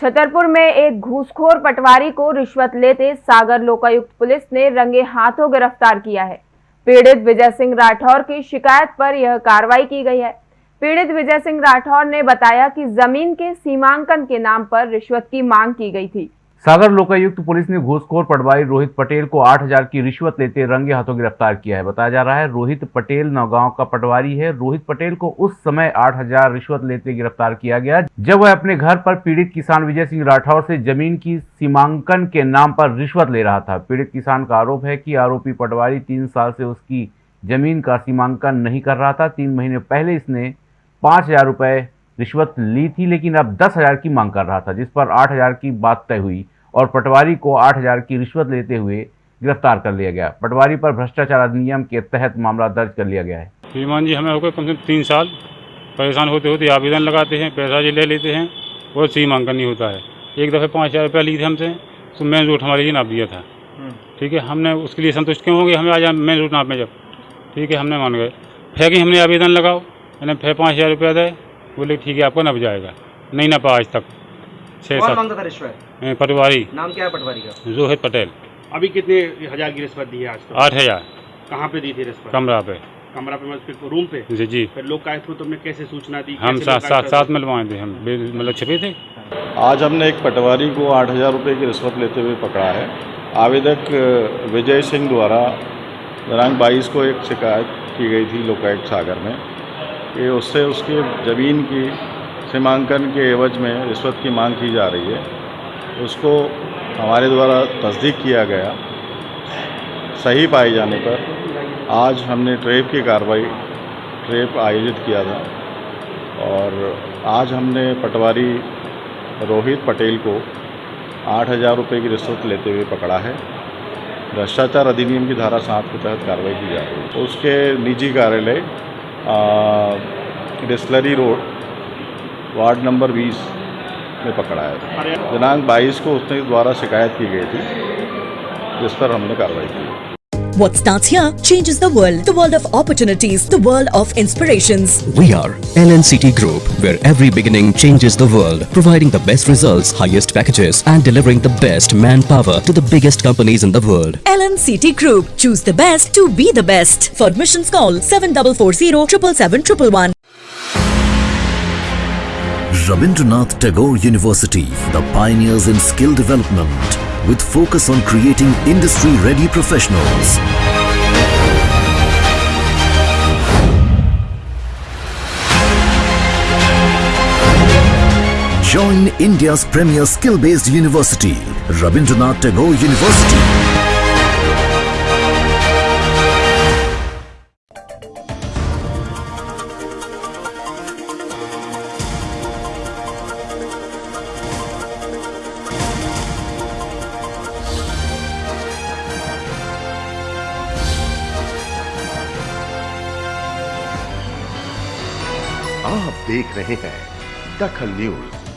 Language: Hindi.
छतरपुर में एक घूसखोर पटवारी को रिश्वत लेते सागर लोकायुक्त पुलिस ने रंगे हाथों गिरफ़्तार किया है। पीड़ित विजय सिंह राठौर की शिकायत पर यह कार्रवाई की गई है। पीड़ित विजय सिंह राठौर ने बताया कि ज़मीन के सीमांकन के नाम पर रिश्वत की मांग की गई थी। सागर लोकायुक्त पुलिस ने घूसखोर पटवारी रोहित पटेल को 8000 की रिश्वत लेते रंगे हाथों गिरफ़्तार किया है। बताया जा रहा है, रोहित पटेल नौगांव का पटवारी है। रोहित पटेल को उस समय 8000 रिश्वत लेते गिरफ़्तार किया गया, जब वह अपने घर पर पीड़ित किसान विजय सिंह राठौर से ज़मीन की सीमांकन के नाम पर रिश्वत ले रहा था। पीड़ित किसान का आरोप है की आरोपी पटवारी तीन साल से उसकी ज़मीन का सीमांकन नहीं कर रहा था। तीन महीने पहले इसने पाँच हज़ार रिश्वत ली थी लेकिन अब दस हज़ार की मांग कर रहा था जिस पर आठ हज़ार की बात तय हुई और पटवारी को आठ हज़ार की रिश्वत लेते हुए गिरफ़्तार कर लिया गया। पटवारी पर भ्रष्टाचार अधिनियम के तहत मामला दर्ज कर लिया गया है। श्रीमान जी हमें हो गए कम से कम तीन साल। परेशान होते होते आवेदन लगाते हैं पैसा जी ले लेते हैं और सीमांकन नहीं होता है। एक दफ़े पाँच हज़ार रुपया ली थी हमसे तो मेन रूट हमारे लिए नाप दिया था। ठीक है हमने उसके लिए संतुष्ट क्यों होंगे हमें आज मेन रूट नाप में जब। ठीक है हमने मान गए। फिर कि हमने आवेदन लगाओ मैंने फिर पाँच हज़ार रुपया दे बोले ठीक है आपको नप जाएगा नहीं नपा आज तक। छः कौन सात। माँगता था रिश्वत? पटवारी। नाम क्या है पटवारी का? रोहित पटेल। अभी कितने हज़ार की रिश्वत दी है आज तक? आठ हज़ार। कहाँ पे दी थी रिश्वत? कमरा पे। कमरा पे मतलब रूम पे? जी जी। फिर लोग आए थे तुमने कैसे सूचना दी? हम साथ साथ आए साथ मिलवाए थे हम। मतलब छिपे थे? आज हमने एक पटवारी को आठ हज़ार रुपये की रिश्वत लेते हुए पकड़ा है। आवेदक विजय सिंह द्वारा दिनांक बाईस को एक शिकायत की गई थी लोकायुक्त सागर में। कि उससे उसकी ज़मीन की सीमांकन के एवज में, रिश्वत की मांग की जा रही है। उसको हमारे द्वारा तस्दीक किया गया, सही पाए जाने पर आज हमने ट्रेप की कार्रवाई, ट्रेप आयोजित किया था। और आज हमने पटवारी रोहित पटेल को आठ हज़ार रुपये की रिश्वत लेते हुए पकड़ा है। भ्रष्टाचार अधिनियम की धारा सात के तहत कार्रवाई की जा रही है। उसके निजी कार्यालय डिस्लरी रोड वार्ड नंबर 20 में पकड़ा है। दिनांक 22 को उसने द्वारा शिकायत की गई थी जिस पर हमने कार्रवाई की। What starts here changes the world. The world of opportunities, the world of inspirations. We are LNCT Group, where every beginning changes the world, providing the best results, highest packages, and delivering the best manpower to the biggest companies in the world. LNCT Group. Choose the best to be the best. For admissions call 7440 777 Rabindranath Tagore University, the pioneers in skill development, with focus on creating industry-ready professionals. Join India's premier skill-based university, Rabindranath Tagore University. आप देख रहे हैं दखल न्यूज़।